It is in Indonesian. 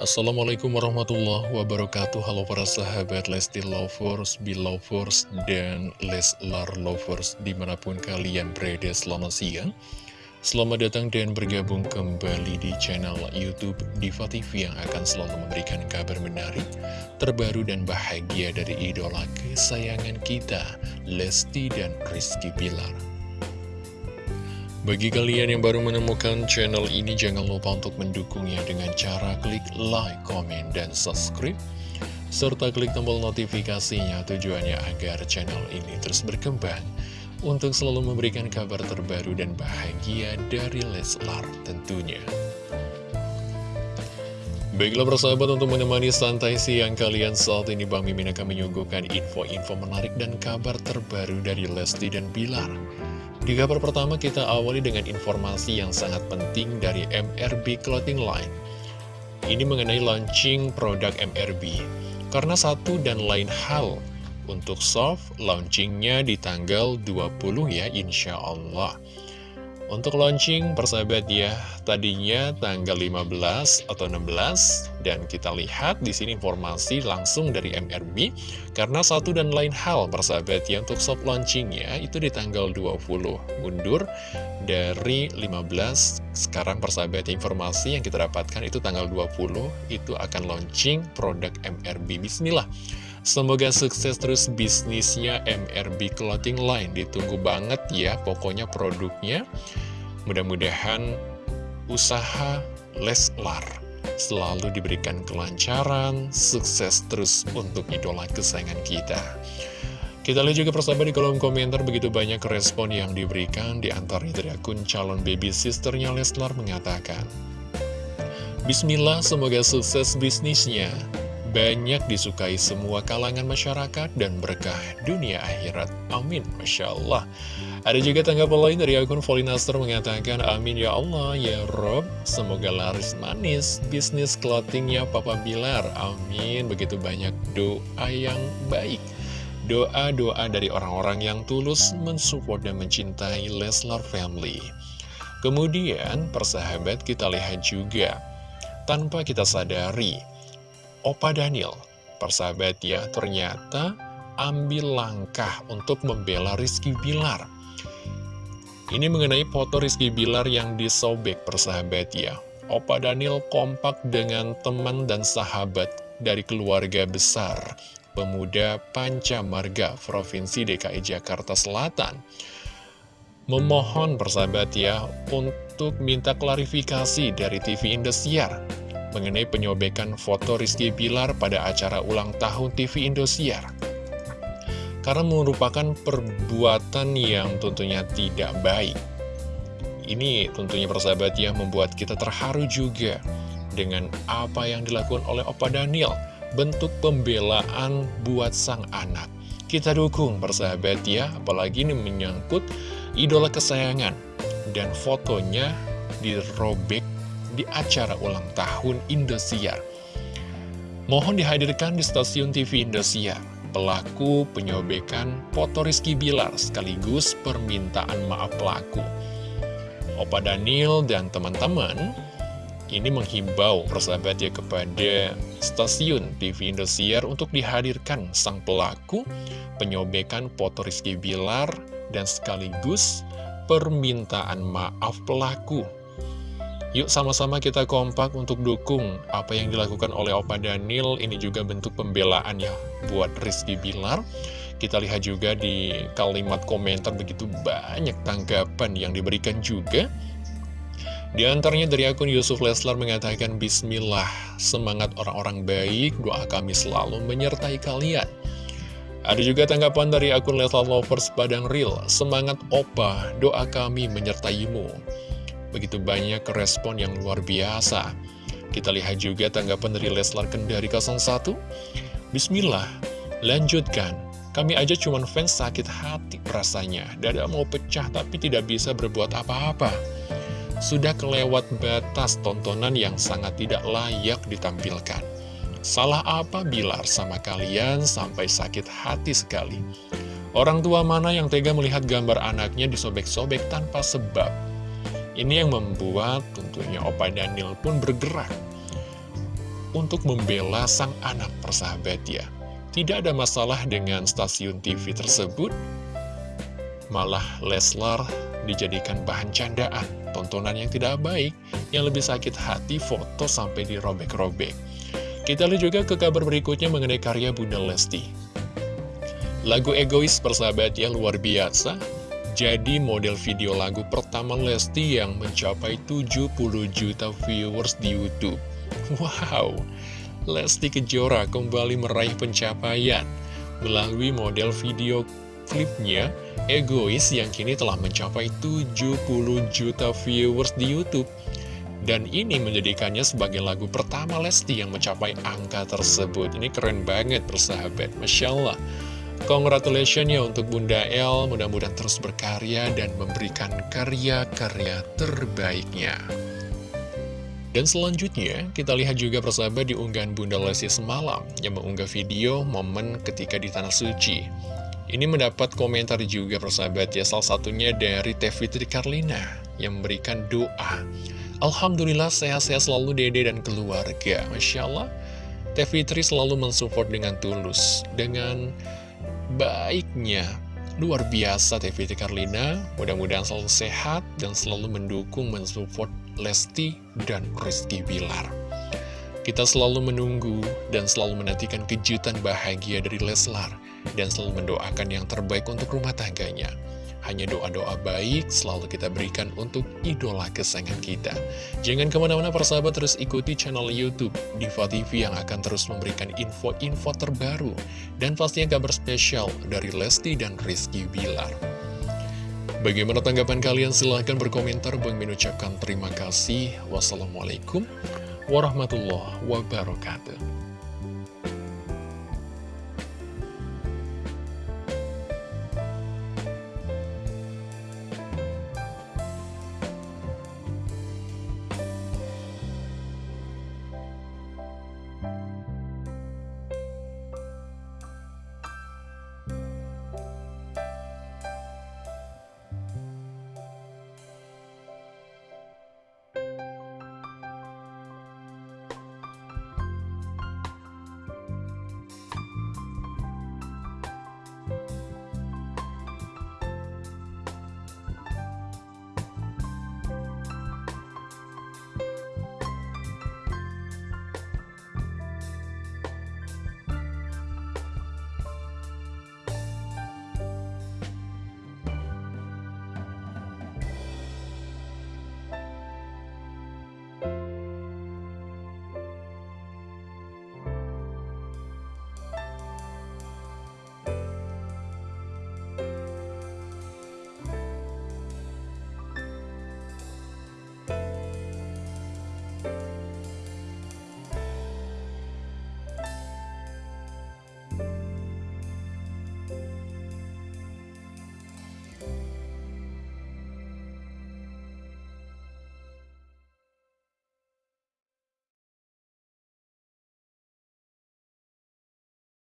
Assalamualaikum warahmatullahi wabarakatuh. Halo para sahabat Lesti Lovers, Belovers, dan Leslar Lovers Di mana pun kalian berada selamat siang. Selamat datang dan bergabung kembali di channel Youtube Diva TV Yang akan selalu memberikan kabar menarik Terbaru dan bahagia dari idola kesayangan kita Lesti dan Rizky Pilar bagi kalian yang baru menemukan channel ini, jangan lupa untuk mendukungnya dengan cara klik like, comment, dan subscribe. Serta klik tombol notifikasinya tujuannya agar channel ini terus berkembang untuk selalu memberikan kabar terbaru dan bahagia dari Leslar tentunya. Baiklah persahabat untuk menemani santai siang kalian saat ini Bang Mimin akan menyuguhkan info-info menarik dan kabar terbaru dari Lesti dan Bilar. Di kabar pertama kita awali dengan informasi yang sangat penting dari MRB Clothing Line. Ini mengenai launching produk MRB. Karena satu dan lain hal, untuk soft launchingnya di tanggal 20 ya insya Allah. Untuk launching persahabat ya, tadinya tanggal 15 atau 16 dan kita lihat di sini informasi langsung dari MRB karena satu dan lain hal persahabat ya untuk soft launchingnya itu di tanggal 20 mundur dari 15 sekarang persahabat informasi yang kita dapatkan itu tanggal 20 itu akan launching produk MRB Bismillah. Semoga sukses terus bisnisnya MRB Clothing Line. Ditunggu banget ya pokoknya produknya Mudah-mudahan usaha Leslar selalu diberikan kelancaran, sukses terus untuk idola kesayangan kita kita lihat juga persahabat di kolom komentar begitu banyak respon yang diberikan di antaranya dari akun calon baby sisternya Leslar mengatakan Bismillah semoga sukses bisnisnya banyak disukai semua kalangan masyarakat dan berkah dunia akhirat. Amin. Masya Allah. Ada juga tanggapan lain dari akun Volinaster mengatakan, Amin ya Allah, ya Rob, semoga laris manis bisnis clothingnya Papa Bilar. Amin. Begitu banyak doa yang baik. Doa-doa dari orang-orang yang tulus mensupport dan mencintai Leslar Family. Kemudian, persahabat kita lihat juga, tanpa kita sadari, Opa Daniel. Persahabat ya, ternyata ambil langkah untuk membela Rizky Bilar. Ini mengenai foto Rizky Bilar yang disobek persahabat ya. Opa Daniel kompak dengan teman dan sahabat dari keluarga besar pemuda Panca Marga Provinsi DKI Jakarta Selatan. Memohon persahabat ya untuk minta klarifikasi dari TV Indosiar mengenai penyobekan foto Rizky Bilar pada acara ulang tahun TV Indosiar. Karena merupakan perbuatan yang tentunya tidak baik. Ini tentunya persahabat ya membuat kita terharu juga dengan apa yang dilakukan oleh Opa Daniel. Bentuk pembelaan buat sang anak. Kita dukung persahabat ya, apalagi ini menyangkut idola kesayangan. Dan fotonya dirobek di acara ulang tahun Indosiar. Mohon dihadirkan di stasiun TV Indosiar, pelaku penyobekan foto Rizky Bilar sekaligus permintaan maaf pelaku. Opa Daniel dan teman-teman ini menghimbau persahabat ya kepada stasiun TV Indosiar untuk dihadirkan sang pelaku penyobekan foto Rizky Bilar dan sekaligus permintaan maaf pelaku Yuk sama-sama kita kompak untuk dukung apa yang dilakukan oleh Opa Daniel. Ini juga bentuk pembelaan ya buat Rizky Bilar. Kita lihat juga di kalimat komentar begitu banyak tanggapan yang diberikan juga. Di antaranya dari akun Yusuf Leslar mengatakan Bismillah, semangat orang-orang baik, doa kami selalu menyertai kalian. Ada juga tanggapan dari akun Leslar Lovers Padang Real, semangat opa, doa kami menyertaimu. Begitu banyak respon yang luar biasa. Kita lihat juga tanggapan dari Leslar Kendari 01. Bismillah, lanjutkan. Kami aja cuman fans sakit hati rasanya. Dada mau pecah tapi tidak bisa berbuat apa-apa. Sudah kelewat batas tontonan yang sangat tidak layak ditampilkan. Salah apa Bilar sama kalian sampai sakit hati sekali? Orang tua mana yang tega melihat gambar anaknya disobek-sobek tanpa sebab? Ini yang membuat tentunya Opa Daniel pun bergerak. untuk membela sang anak persahabat ya. Tidak ada masalah dengan stasiun TV tersebut, malah Leslar dijadikan bahan candaan, tontonan yang tidak baik, yang lebih sakit hati foto sampai dirobek-robek. Kita lihat juga ke kabar berikutnya mengenai karya Bunda Lesti. Lagu egois persahabat yang luar biasa, jadi model video lagu pertama Lesti yang mencapai 70 juta viewers di Youtube. Wow, Lesti Kejora kembali meraih pencapaian melalui model video klipnya Egois yang kini telah mencapai 70 juta viewers di Youtube dan ini menjadikannya sebagai lagu pertama Lesti yang mencapai angka tersebut. Ini keren banget persahabat, Masya Allah. Congratulations ya untuk Bunda El, mudah-mudahan terus berkarya dan memberikan karya-karya terbaiknya. Dan selanjutnya, kita lihat juga persahabat di unggahan Bunda Lesti semalam yang mengunggah video momen ketika di Tanah Suci. Ini mendapat komentar juga persahabat ya, salah satunya dari Teh Fitri Karlina yang memberikan doa. Alhamdulillah sehat-sehat selalu dede dan keluarga Masya Allah Teh Fitri selalu mensupport dengan tulus Dengan baiknya. Luar biasa Fitri Karlina. Mudah-mudahan selalu sehat Dan selalu mendukung, mensupport Lesti dan Rizky Bilar. Kita selalu menunggu Dan selalu menantikan kejutan bahagia dari Leslar Dan selalu mendoakan yang terbaik untuk rumah tangganya hanya doa-doa baik selalu kita berikan untuk idola kesayangan kita. Jangan ke mana-mana persahabat terus ikuti channel Youtube Diva TV yang akan terus memberikan info-info terbaru. Dan pastinya kabar spesial dari Lesti dan Rizky Bilar. Bagaimana tanggapan kalian? Silahkan berkomentar. Bang mengucapkan terima kasih. Wassalamualaikum warahmatullahi wabarakatuh.